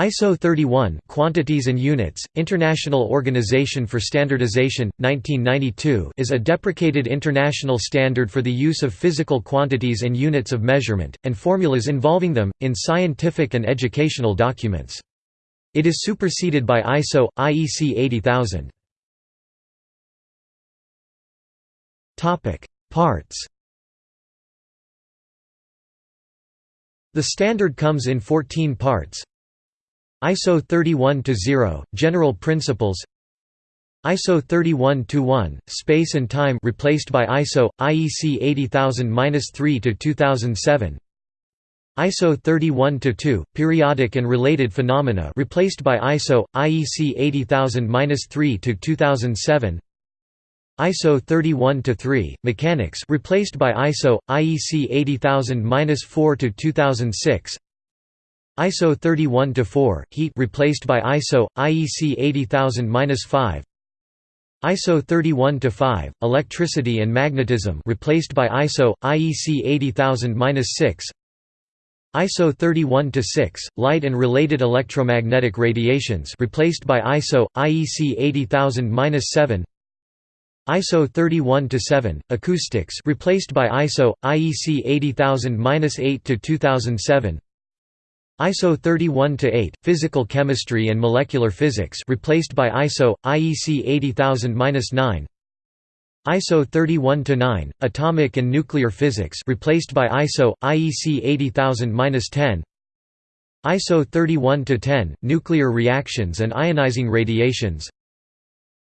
ISO 31 Quantities and Units, International Organization for Standardization, 1992 is a deprecated international standard for the use of physical quantities and units of measurement, and formulas involving them, in scientific and educational documents. It is superseded by ISO, IEC 80000. Parts The standard comes in 14 parts ISO 31-0 General Principles. ISO 31-1 Space and Time replaced by ISO, IEC 80000-3-2007 ISO 31-2 Periodic and related phenomena replaced by ISO, IEC 80000-3-2007 ISO 31-3 Mechanics replaced by ISO IEC 80000-4 to 2006 ISO 31-4 heat replaced by ISO IEC 80000-5 ISO 31-5 electricity and magnetism replaced by ISO IEC 80000-6 ISO 31-6 light and related electromagnetic radiations replaced by ISO IEC 80000-7 ISO 31-7 acoustics replaced by ISO IEC 80000-8 to 2007 ISO 31-8 Physical Chemistry and Molecular Physics replaced by ISO IEC 80000-9 ISO 31-9 Atomic and Nuclear Physics replaced by ISO IEC 80000-10 ISO 31-10 Nuclear Reactions and Ionizing Radiations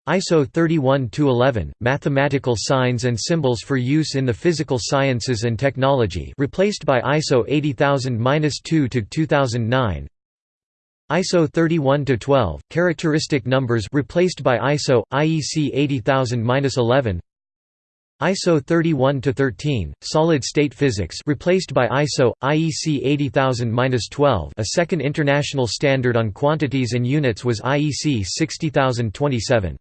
ISO 31-11 Mathematical signs and symbols for use in the physical sciences and technology replaced by ISO 80000-2 to 2009 ISO 31-12 Characteristic numbers replaced by ISO IEC 80000-11 ISO 31-13 Solid state physics replaced by ISO IEC 80000-12 A second international standard on quantities and units was IEC 60027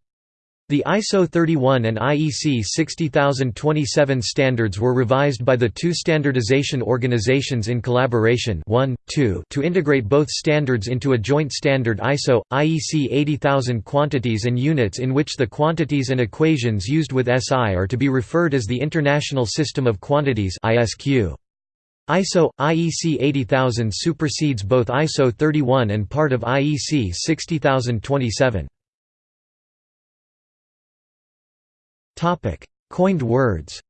the ISO 31 and IEC 60027 standards were revised by the two standardization organizations in collaboration 1, 2 to integrate both standards into a joint standard ISO, IEC 80000 quantities and units in which the quantities and equations used with SI are to be referred as the International System of Quantities ISQ. ISO IEC 80000 supersedes both ISO 31 and part of IEC 60027. Topic: Coined words.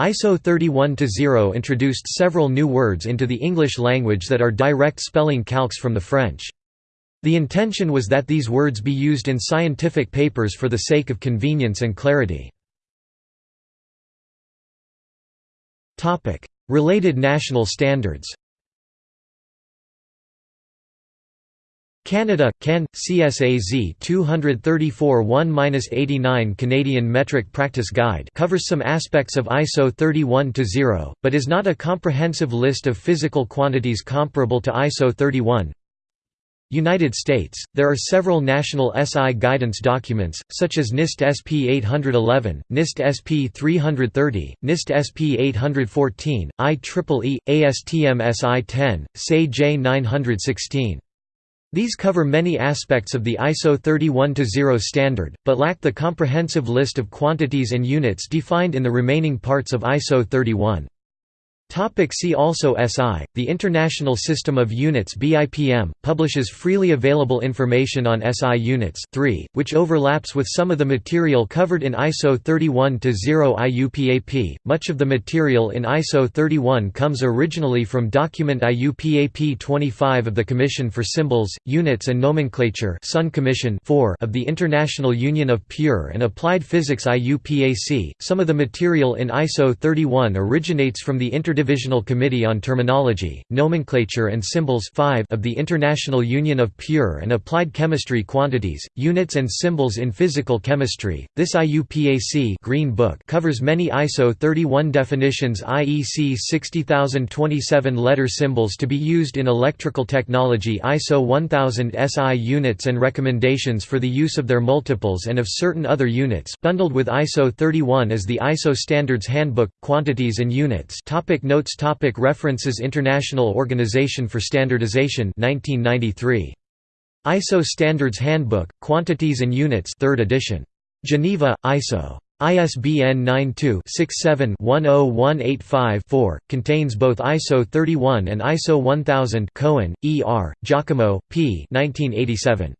ISO 31-0 introduced several new words into the English language that are direct spelling calques from the French. The intention was that these words be used in scientific papers for the sake of convenience and clarity. Related national standards Canada, CAN, CSAZ 234 1-89 Canadian Metric Practice Guide covers some aspects of ISO 31-0, but is not a comprehensive list of physical quantities comparable to ISO 31. United States, there are several national SI guidance documents, such as NIST SP 811, NIST SP 330, NIST SP 814, IEEE, ASTM SI 10, SAE J 916. These cover many aspects of the ISO 31-0 standard, but lack the comprehensive list of quantities and units defined in the remaining parts of ISO 31. Topic see also SI, the International System of Units BIPM, publishes freely available information on SI units 3, which overlaps with some of the material covered in ISO 31-0 IUPAP. Much of the material in ISO 31 comes originally from document IUPAP 25 of the Commission for Symbols, Units and Nomenclature Sun Commission 4 of the International Union of Pure and Applied Physics IUPAP. Some of the material in ISO 31 originates from the Interdependent Interdivisional Committee on Terminology, Nomenclature and Symbols 5 of the International Union of Pure and Applied Chemistry Quantities, Units and Symbols in Physical Chemistry. This IUPAC Green Book covers many ISO 31 definitions IEC 60027 letter symbols to be used in electrical technology ISO 1000 SI units and recommendations for the use of their multiples and of certain other units bundled with ISO 31 as the ISO Standards Handbook, Quantities and Units Topic notes topic References International Organization for Standardization 1993. ISO Standards Handbook, Quantities and Units 3rd edition. Geneva, ISO. ISBN 92-67-10185-4, contains both ISO 31 and ISO 1000 Cohen, E. R., Giacomo, P. 1987.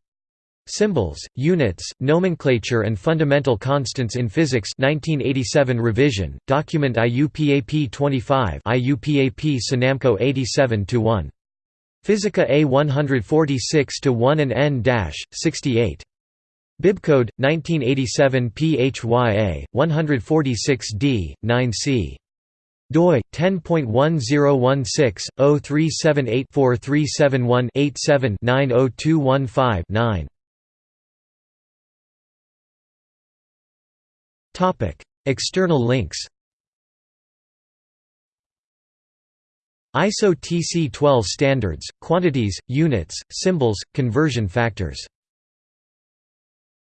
Symbols, Units, Nomenclature and Fundamental Constants in Physics 1987 revision, document IUPAP 25 IUPAP SUNAMCO 87-1. Physica A 146-1 and N-68. Bibcode 1987 PHYA 146D 9C doi 10.1016/0378-4371-87-90215-9 External links ISO TC12 standards, quantities, units, symbols, conversion factors